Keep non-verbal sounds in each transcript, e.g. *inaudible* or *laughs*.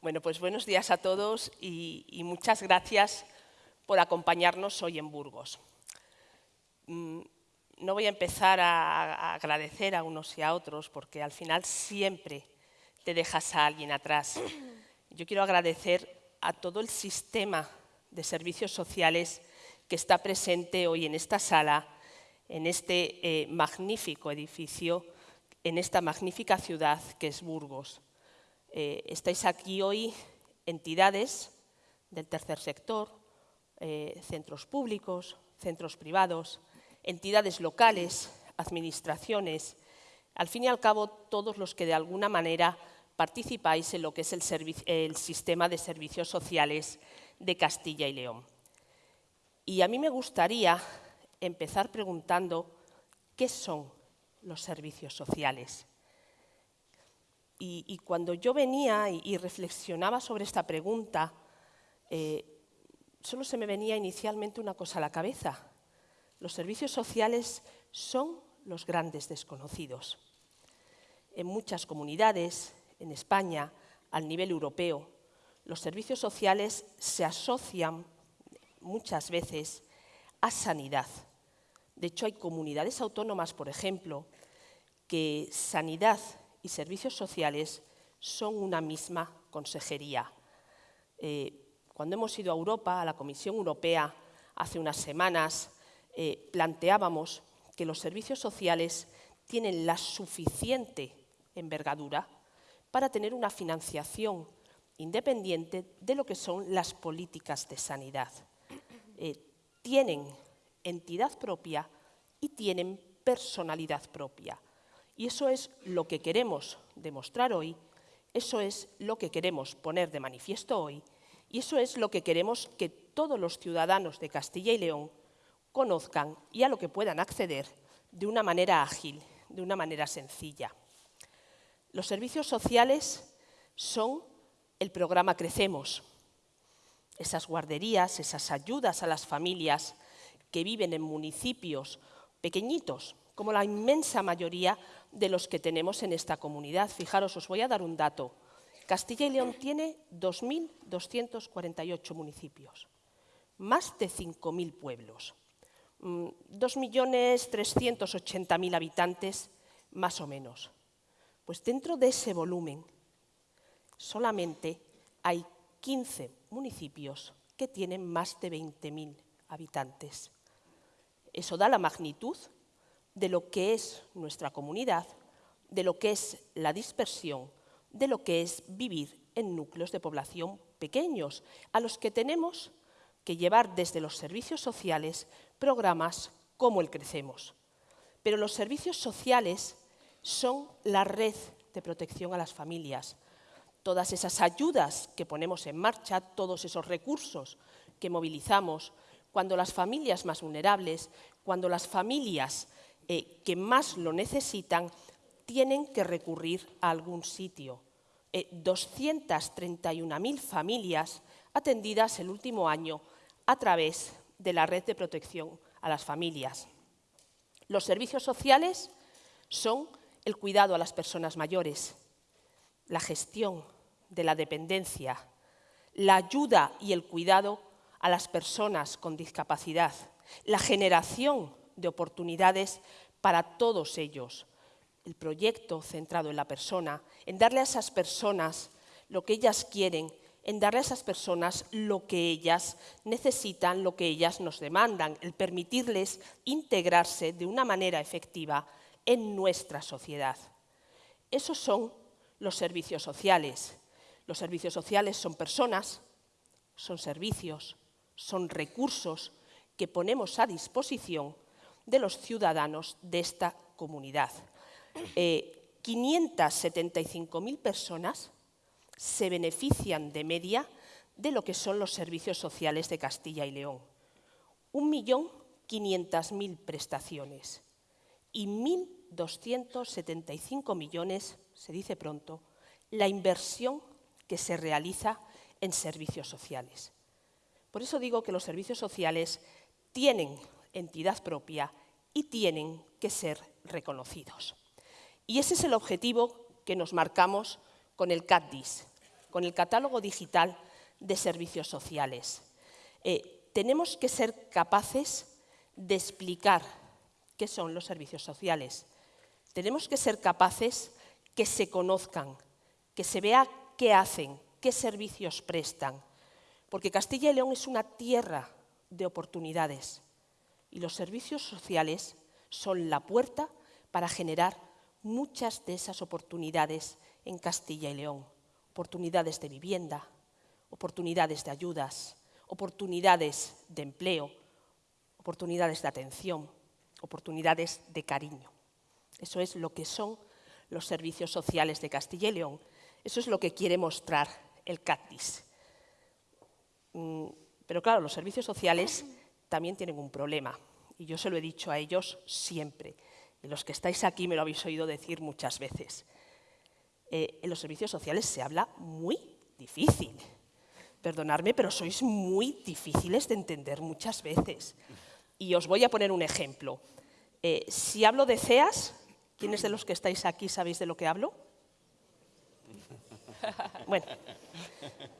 Bueno, pues buenos días a todos y, muchas gracias por acompañarnos hoy en Burgos. Mm, no voy a empezar a, agradecer a unos y a otros porque al final siempre te dejas a alguien atrás. Yo quiero agradecer a todo el sistema de servicios sociales que está presente hoy en esta sala, en este eh, magnífico edificio, en esta magnífica ciudad que es Burgos. Eh, estáis aquí hoy entidades del tercer sector, eh, centros públicos, centros privados, entidades locales, administraciones, al fin y al cabo todos los que de alguna manera participáis en lo que es el, el sistema de servicios sociales de Castilla y León. Y a mí me gustaría empezar preguntando qué son los servicios sociales. Y, cuando yo venía y, reflexionaba sobre esta pregunta, eh, solo se me venía inicialmente una cosa a la cabeza. Los servicios sociales son los grandes desconocidos. En muchas comunidades, en España, al nivel europeo, los servicios sociales se asocian muchas veces a sanidad. De hecho, hay comunidades autónomas, por ejemplo, que sanidad y servicios sociales son una misma consejería. Eh, cuando hemos ido a Europa, a la Comisión Europea, hace unas semanas, eh, planteábamos que los servicios sociales tienen la suficiente envergadura para tener una financiación independiente de lo que son las políticas de sanidad. Eh, tienen entidad propia y tienen personalidad propia. Y eso es lo que queremos demostrar hoy, eso es lo que queremos poner de manifiesto hoy y eso es lo que queremos que todos los ciudadanos de Castilla y León conozcan y a lo que puedan acceder de una manera ágil, de una manera sencilla. Los servicios sociales son el programa Crecemos, esas guarderías, esas ayudas a las familias que viven en municipios pequeñitos, como la inmensa mayoría de los que tenemos en esta comunidad. Fijaros, os voy a dar un dato. Castilla y León tiene 2.248 municipios, más de 5.000 pueblos, 2.380.000 mm, habitantes, más o menos. Pues dentro de ese volumen solamente hay 15 municipios que tienen más de 20.000 habitantes. Eso da la magnitud de lo que es nuestra comunidad, de lo que es la dispersión, de lo que es vivir en núcleos de población pequeños, a los que tenemos que llevar desde los servicios sociales programas como el Crecemos. Pero los servicios sociales son la red de protección a las familias. Todas esas ayudas que ponemos en marcha, todos esos recursos que movilizamos, cuando las familias más vulnerables, cuando las familias eh, que más lo necesitan tienen que recurrir a algún sitio. 231.000 eh, familias atendidas el último año a través de la red de protección a las familias. Los servicios sociales son el cuidado a las personas mayores, la gestión de la dependencia, la ayuda y el cuidado a las personas con discapacidad, la generación de oportunidades para todos ellos. El proyecto centrado en la persona, en darle a esas personas lo que ellas quieren, en darle a esas personas lo que ellas necesitan, lo que ellas nos demandan, el permitirles integrarse de una manera efectiva en nuestra sociedad. Esos son los servicios sociales. Los servicios sociales son personas, son servicios, son recursos que ponemos a disposición de los ciudadanos de esta comunidad. 575.000 eh, personas se benefician de media de lo que son los servicios sociales de Castilla y León. 1.500.000 prestaciones y 1.275 millones, se dice pronto, la inversión que se realiza en servicios sociales. Por eso digo que los servicios sociales tienen entidad propia y tienen que ser reconocidos. Y ese es el objetivo que nos marcamos con el CADDIS, con el catálogo digital de servicios sociales. Eh, tenemos que ser capaces de explicar qué son los servicios sociales. Tenemos que ser capaces que se conozcan, que se vea qué hacen, qué servicios prestan. Porque Castilla y León es una tierra de oportunidades y los servicios sociales son la puerta para generar muchas de esas oportunidades en Castilla y León. Oportunidades de vivienda, oportunidades de ayudas, oportunidades de empleo, oportunidades de atención, oportunidades de cariño. Eso es lo que son los servicios sociales de Castilla y León. Eso es lo que quiere mostrar el CATIS. Mm, pero claro, los servicios sociales también tienen un problema, y yo se lo he dicho a ellos siempre, y los que estáis aquí me lo habéis oído decir muchas veces. Eh, en los servicios sociales se habla muy difícil. Perdonadme, pero sois muy difíciles de entender muchas veces. Y os voy a poner un ejemplo. Eh, si hablo de CEAS, ¿quiénes de los que estáis aquí sabéis de lo que hablo? *laughs* Bueno,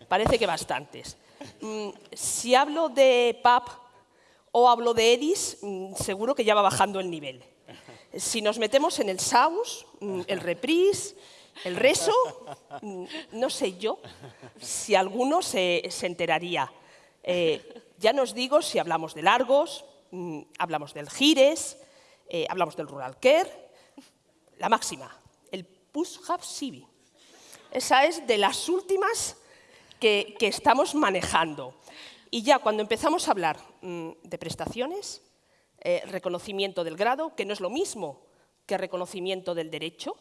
parece que bastantes. Mm, si hablo de PAP o hablo de EDIS, mm, seguro que ya va bajando el nivel. Si nos metemos en el SAUS, mm, el REPRIS, el RESO, no sé yo si alguno se, enteraría. Eh, ya nos digo si hablamos de largos, hablamos del GIRES, eh, hablamos del Rural Care, la máxima, el Push-Hub Civi. Esa es de las últimas que, estamos manejando. Y ya cuando empezamos a hablar mm, de prestaciones, eh, reconocimiento del grado, que no es lo mismo que reconocimiento del derecho,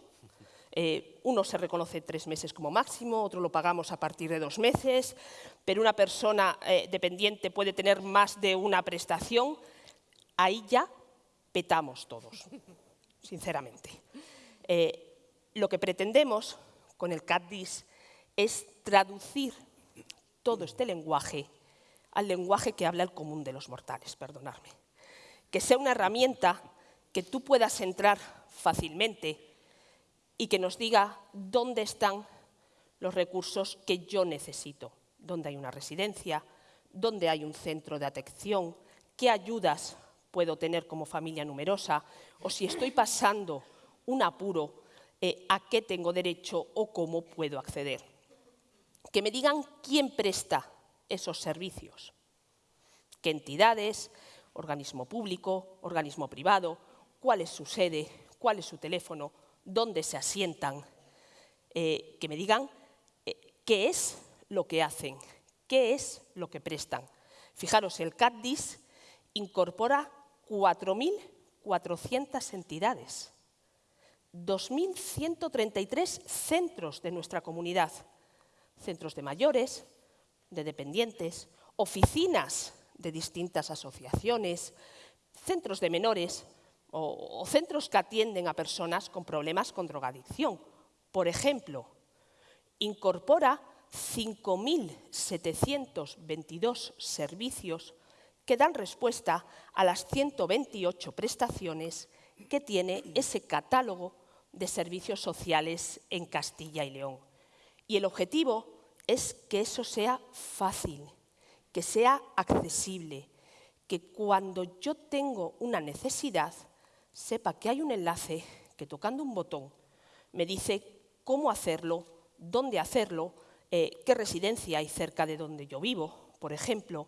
eh, uno se reconoce tres meses como máximo, otro lo pagamos a partir de dos meses, pero una persona eh, dependiente puede tener más de una prestación, ahí ya petamos todos, sinceramente. lo que pretendemos con el CADDIS es traducir todo este lenguaje al lenguaje que habla el común de los mortales, perdonadme. Que sea una herramienta que tú puedas entrar fácilmente y que nos diga dónde están los recursos que yo necesito, dónde hay una residencia, dónde hay un centro de atención, qué ayudas puedo tener como familia numerosa o si estoy pasando un apuro eh, a qué tengo derecho o cómo puedo acceder. Que me digan quién presta esos servicios, qué entidades, organismo público, organismo privado, cuál es su sede, cuál es su teléfono, dónde se asientan, eh, que me digan eh, qué es lo que hacen, qué es lo que prestan. Fijaros, el CADDIS incorpora 4.400 entidades. 2.133 centros de nuestra comunidad, centros de mayores, de dependientes, oficinas de distintas asociaciones, centros de menores o, centros que atienden a personas con problemas con drogadicción. Por ejemplo, incorpora 5.722 servicios que dan respuesta a las 128 prestaciones que tiene ese catálogo de servicios sociales en Castilla y León. Y el objetivo es que eso sea fácil, que sea accesible, que cuando yo tengo una necesidad, sepa que hay un enlace que tocando un botón me dice cómo hacerlo, dónde hacerlo, eh, qué residencia hay cerca de donde yo vivo, por ejemplo,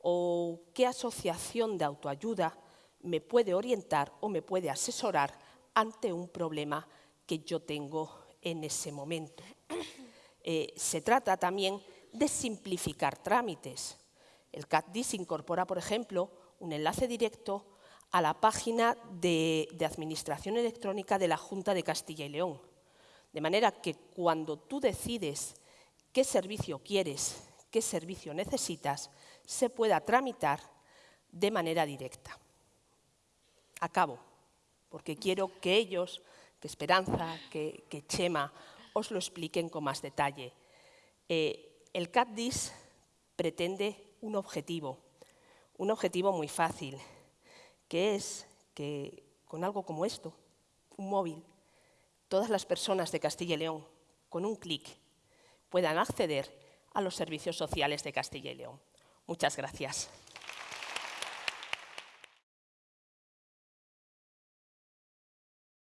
o qué asociación de autoayuda me puede orientar o me puede asesorar ante un problema que yo tengo en ese momento. Eh, se trata también de simplificar trámites. El CATDIS incorpora, por ejemplo, un enlace directo a la página de, de, Administración Electrónica de la Junta de Castilla y León. De manera que cuando tú decides qué servicio quieres, qué servicio necesitas, se pueda tramitar de manera directa. Acabo porque quiero que ellos, que Esperanza, que, Chema, os lo expliquen con más detalle. Eh, el CATDIS pretende un objetivo, un objetivo muy fácil, que es que con algo como esto, un móvil, todas las personas de Castilla y León, con un clic, puedan acceder a los servicios sociales de Castilla y León. Muchas gracias.